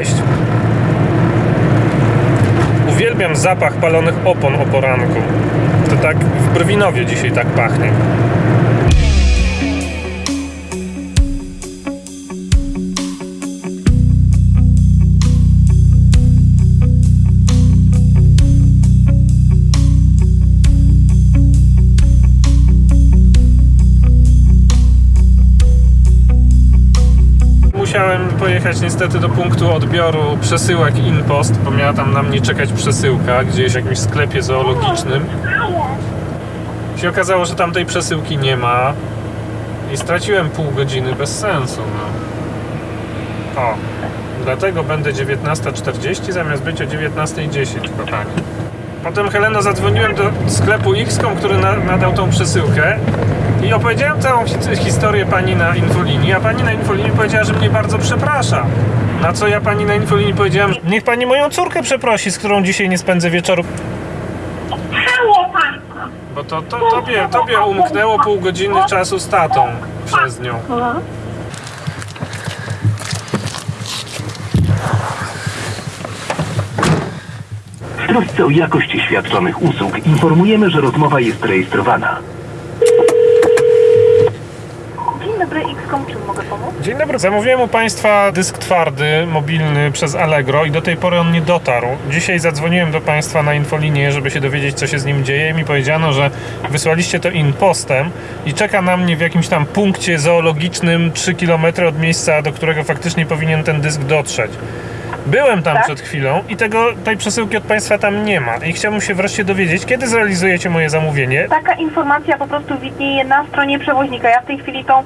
Cześć! Uwielbiam zapach palonych opon o poranku. To tak w Brwinowie dzisiaj tak pachnie. Musiałem pojechać niestety do punktu odbioru przesyłek InPost, bo miała tam na mnie czekać przesyłka gdzieś w jakimś sklepie zoologicznym. Się okazało, że tam tej przesyłki nie ma i straciłem pół godziny bez sensu. No. O, dlatego będę 19.40 zamiast być o 19.10, kochani. Potem Helena zadzwoniłem do sklepu X.com, który na, nadał tą przesyłkę i opowiedziałem całą hi- historię pani na infolinii, a pani na infolinii powiedziała, że mnie bardzo przeprasza. Na co ja pani na infolinii powiedziałem, że niech pani moją córkę przeprosi, z którą dzisiaj nie spędzę wieczoru. Halo Państwo! Bo to, to tobie, tobie umknęło pół godziny czasu z tatą przez nią. W trosce o jakość świadczonych usług informujemy, że rozmowa jest rejestrowana. Dzień dobry, X.com, czym mogę pomóc? Dzień dobry, zamówiłem u Państwa dysk twardy, mobilny przez Allegro i do tej pory on nie dotarł. Dzisiaj zadzwoniłem do Państwa na infolinię, żeby się dowiedzieć, co się z nim dzieje mi powiedziano, że wysłaliście to inpostem i czeka na mnie w jakimś tam punkcie zoologicznym 3 km od miejsca, do którego faktycznie powinien ten dysk dotrzeć. Byłem tam Tak? przed chwilą i tego, tej przesyłki od Państwa tam nie ma. I chciałbym się wreszcie dowiedzieć, kiedy zrealizujecie moje zamówienie. Taka informacja po prostu widnieje na stronie przewoźnika. Ja w tej chwili tą e,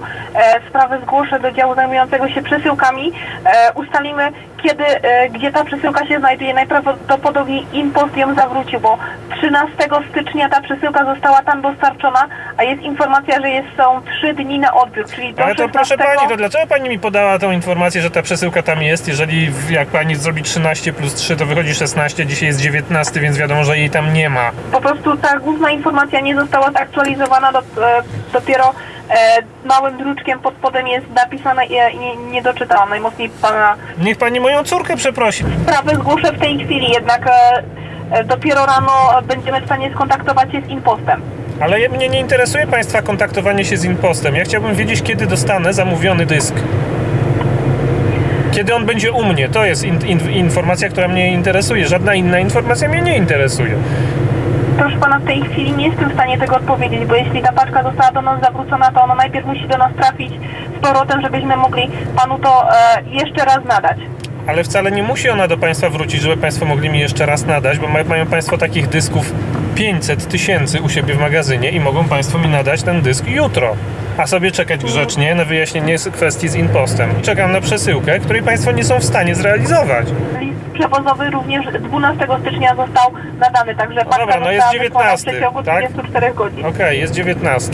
sprawę zgłoszę do działu zajmującego się przesyłkami. E, ustalimy, kiedy, e, gdzie ta przesyłka się znajduje. Najprawdopodobniej Impost ją zawrócił, bo 13 stycznia ta przesyłka została tam dostarczona, a jest informacja, że jest, są 3 dni na odbiór, czyli do Ale to 16... proszę pani, to dlaczego pani mi podała tą informację, że ta przesyłka tam jest, jeżeli jak pani zrobi 13 plus 3, to wychodzi 16, dzisiaj jest 19, więc wiadomo, że jej tam nie ma. Po prostu ta główna informacja nie została zaktualizowana, do, e, dopiero małym druczkiem pod spodem jest napisane i nie, nie doczytałam. Najmocniej pana Niech pani moją córkę przeprosi. sprawę zgłoszę w tej chwili, jednak e, e, dopiero rano będziemy w stanie skontaktować się z impostem. Ale mnie nie interesuje państwa kontaktowanie się z Impostem. Ja chciałbym wiedzieć, kiedy dostanę zamówiony dysk. Kiedy on będzie u mnie, to jest in, in, informacja, która mnie interesuje. Żadna inna informacja mnie nie interesuje. Proszę pana, w tej chwili nie jestem w stanie tego odpowiedzieć, bo jeśli ta paczka została do nas zawrócona, to ona najpierw musi do nas trafić z powrotem, żebyśmy mogli panu to e, jeszcze raz nadać. Ale wcale nie musi ona do Państwa wrócić, żeby Państwo mogli mi jeszcze raz nadać, bo ma- mają Państwo takich dysków 500 tysięcy u siebie w magazynie i mogą Państwo mi nadać ten dysk jutro. A sobie czekać grzecznie na wyjaśnienie z- kwestii z impostem. Czekam na przesyłkę, której Państwo nie są w stanie zrealizować. List przewozowy również 12 stycznia został nadany, także paczka dobra, no jest wysłana w 19, przeciągu tak? 24 godzin. Okej, jest 19.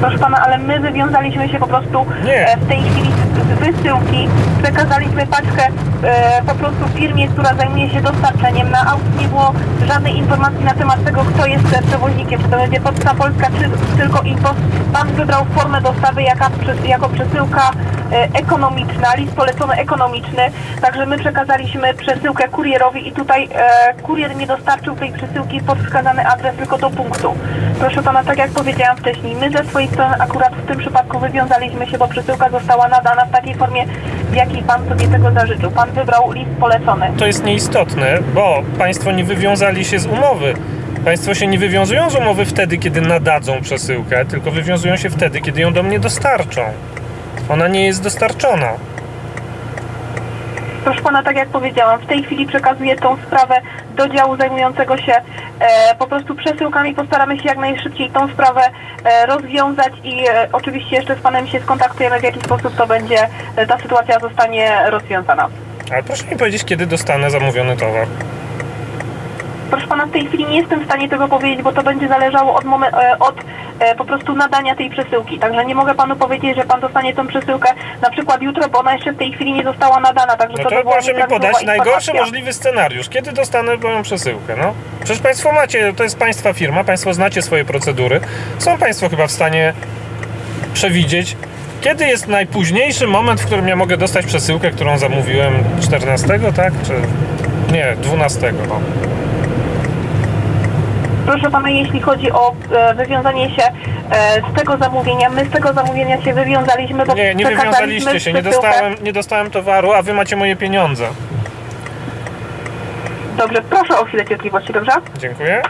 Proszę pana, ale my wywiązaliśmy się po prostu Nie. e, w tej chwili wysyłki. Przekazaliśmy paczkę e, po prostu firmie, która zajmuje się dostarczeniem. Na aukcji nie było żadnej informacji na temat tego, kto jest przewoźnikiem. Czy to będzie Poczta Polska, czy tylko Impost. Pan wybrał formę dostawy jaka, jako przesyłka e, ekonomiczna, list polecony ekonomiczny. Także my przekazaliśmy przesyłkę kurierowi i tutaj e, kurier nie dostarczył tej przesyłki pod wskazany adres, tylko do punktu. Proszę pana, tak jak powiedziałam wcześniej, my ze swojej strony akurat w tym przypadku wywiązaliśmy się, bo przesyłka została nadana w takiej formie, w jakiej pan sobie tego zażyczył. Pan wybrał list polecony. To jest nieistotne, bo Państwo nie wywiązali się z umowy. Państwo się nie wywiązują z umowy wtedy, kiedy nadadzą przesyłkę, tylko wywiązują się wtedy, kiedy ją do mnie dostarczą. Ona nie jest dostarczona. Proszę pana, tak jak powiedziałam, w tej chwili przekazuję tą sprawę do działu zajmującego się e, po prostu przesyłkami. Postaramy się jak najszybciej tą sprawę e, rozwiązać i e, oczywiście jeszcze z panem się skontaktujemy, w jaki sposób to będzie, e, ta sytuacja zostanie rozwiązana. Proszę mi powiedzieć, kiedy dostanę zamówiony towar. Proszę pana, w tej chwili nie jestem w stanie tego powiedzieć, bo to będzie zależało od, momen- e, od e, po prostu nadania tej przesyłki. Także nie mogę panu powiedzieć, że pan dostanie tą przesyłkę na przykład jutro, bo ona jeszcze w tej chwili nie została nadana. Także No to, by to była proszę mi podać najgorszy możliwy scenariusz. Kiedy dostanę moją przesyłkę, no? Przecież Państwo macie, to jest Państwa firma, Państwo znacie swoje procedury. Są Państwo chyba w stanie przewidzieć, Kiedy jest najpóźniejszy moment, w którym ja mogę dostać przesyłkę, którą zamówiłem 14, tak? Czy nie, 12. No. Proszę pana, jeśli chodzi o e, wywiązanie się e, z tego zamówienia, my z tego zamówienia się wywiązaliśmy, bo Nie, nie przekazaliśmy wywiązaliście się, nie przesyłkę. dostałem, nie dostałem towaru, a wy macie moje pieniądze. Dobrze, proszę o chwilę cierpliwości, dobrze? Dziękuję.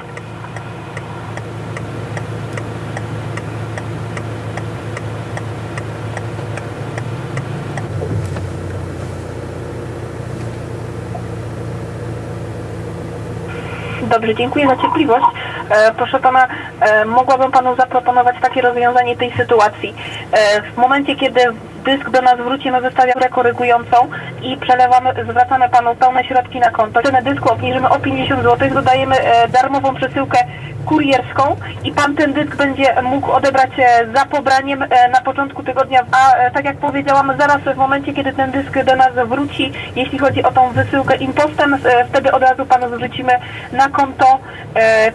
Dobrze, dziękuję za cierpliwość. E, proszę pana, e, mogłabym panu zaproponować takie rozwiązanie tej sytuacji. E, w momencie, kiedy dysk do nas wróci, my wystawiamy korygującą i przelewamy, zwracamy panu pełne środki na konto. Cenę dysku obniżymy o 50 zł, dodajemy e, darmową przesyłkę kurierską i pan ten dysk będzie mógł odebrać e, za pobraniem e, na początku tygodnia, a tak jak powiedziałam, zaraz w momencie, kiedy ten dysk do nas wróci, jeśli chodzi o tą wysyłkę impostem, wtedy od razu panu zwrócimy na konto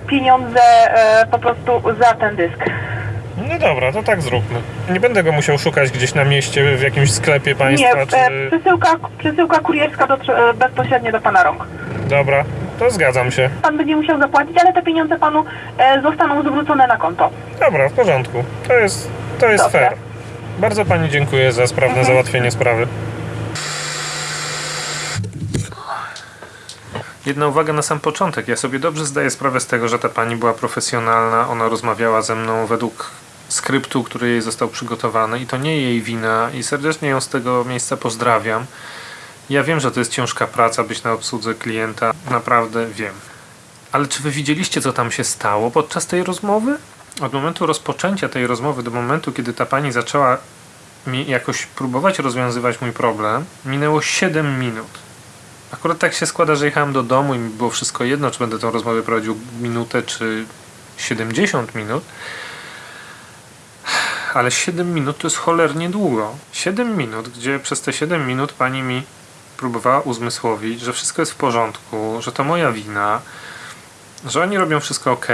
pieniądze po prostu za ten dysk. No dobra, to tak zróbmy. Nie będę go musiał szukać gdzieś na mieście, w jakimś sklepie Nie, państwa, e, czy... przesyłka, przesyłka kurierska dotrze e, bezpośrednio do pana rąk. Dobra, to zgadzam się. Pan będzie musiał zapłacić, ale te pieniądze panu e, zostaną zwrócone na konto. Dobra, w porządku. To jest, to jest fair. Bardzo pani dziękuję za sprawne załatwienie sprawy. Jedna uwaga na sam początek. Ja sobie dobrze zdaję sprawę z tego, że ta pani była profesjonalna. Ona rozmawiała ze mną według skryptu, który jej został przygotowany i to nie jej wina i serdecznie ją z tego miejsca pozdrawiam. Ja wiem, że to jest ciężka praca być na obsłudze klienta. Naprawdę wiem. Ale czy wy widzieliście, co tam się stało podczas tej rozmowy? Od momentu rozpoczęcia tej rozmowy do momentu, kiedy ta pani zaczęła mi jakoś próbować rozwiązywać mój problem, minęło 7 minut. Akurat tak się składa, że jechałem do domu i mi było wszystko jedno, czy będę tą rozmowę prowadził minutę, czy 70 minut. Ale 7 minut to jest cholernie długo. 7 minut, gdzie przez te 7 minut pani mi próbowała uzmysłowić, że wszystko jest w porządku, że to moja wina, że oni robią wszystko ok,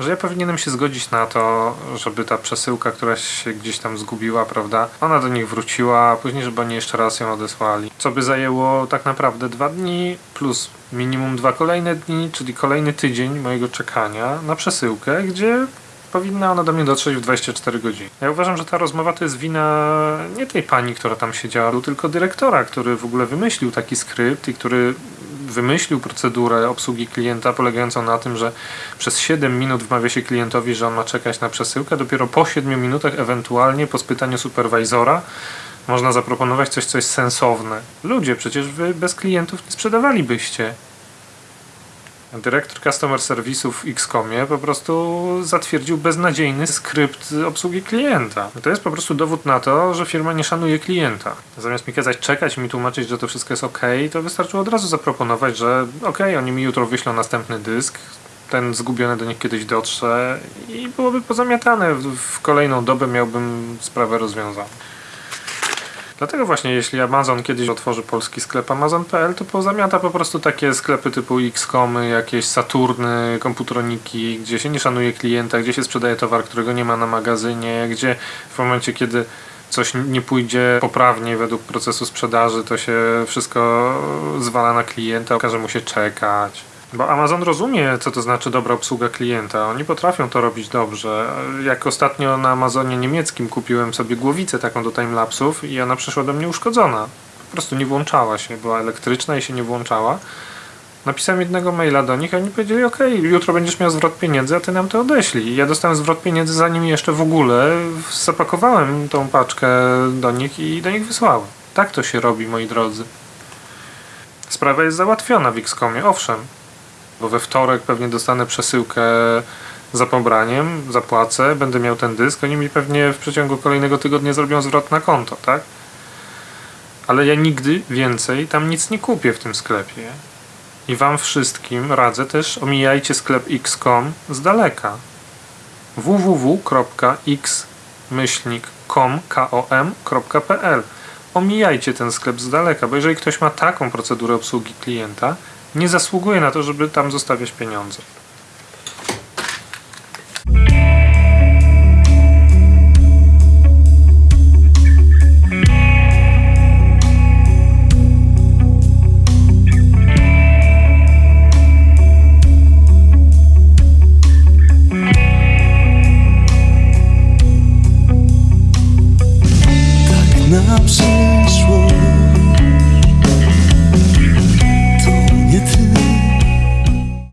że ja powinienem się zgodzić na to, żeby ta przesyłka, która się gdzieś tam zgubiła, prawda, ona do nich wróciła, a później, żeby oni jeszcze raz ją odesłali. Co by zajęło tak naprawdę dwa dni, plus minimum dwa kolejne dni, czyli kolejny tydzień mojego czekania na przesyłkę, gdzie powinna ona do mnie dotrzeć w 24 godziny. Ja uważam, że ta rozmowa to jest wina nie tej pani, która tam siedziała, tylko dyrektora, który w ogóle wymyślił taki skrypt i który wymyślił procedurę obsługi klienta polegającą na tym, że przez 7 minut wmawia się klientowi, że on ma czekać na przesyłkę, dopiero po 7 minutach ewentualnie po spytaniu superwajzora można zaproponować coś, co jest sensowne. Ludzie, przecież wy bez klientów nie sprzedawalibyście. Dyrektor Customer Service'u w Xcomie po prostu zatwierdził beznadziejny skrypt obsługi klienta. To jest po prostu dowód na to, że firma nie szanuje klienta. Zamiast mi kazać czekać mi tłumaczyć, że to wszystko jest ok, to wystarczyło od razu zaproponować, że ok, oni mi jutro wyślą następny dysk, ten zgubiony do nich kiedyś dotrze i byłoby pozamiatane. W kolejną dobę miałbym sprawę rozwiązaną. Dlatego właśnie, jeśli Amazon kiedyś otworzy polski sklep Amazon.pl, to pozamiata po prostu takie sklepy typu Xcomy, jakieś Saturny, komputroniki, gdzie się nie szanuje klienta, gdzie się sprzedaje towar, którego nie ma na magazynie, gdzie w momencie, kiedy coś nie pójdzie poprawnie według procesu sprzedaży, to się wszystko zwala na klienta, każe mu się czekać. Bo Amazon rozumie, co to znaczy dobra obsługa klienta. Oni potrafią to robić dobrze. Jak ostatnio na Amazonie niemieckim kupiłem sobie głowicę taką do timelapsów i ona przyszła do mnie uszkodzona. Po prostu nie włączała się. Była elektryczna i się nie włączała. Napisałem jednego maila do nich, a oni powiedzieli, ok, jutro będziesz miał zwrot pieniędzy, a ty nam to odeślij. I ja dostałem zwrot pieniędzy, zanim jeszcze w ogóle zapakowałem tą paczkę do nich i do nich wysłałem. Tak to się robi, moi drodzy. Sprawa jest załatwiona w Xcomie, owszem, bo we wtorek pewnie dostanę przesyłkę za pobraniem, zapłacę, będę miał ten dysk, oni mi pewnie w przeciągu kolejnego tygodnia zrobią zwrot na konto, tak? Ale ja nigdy więcej tam nic nie kupię w tym sklepie. I wam wszystkim radzę też omijajcie sklep xcom z daleka. www.x-com.pl Omijajcie ten sklep z daleka, bo jeżeli ktoś ma taką procedurę obsługi klienta, nie zasługuje na to, żeby tam zostawiać pieniądze.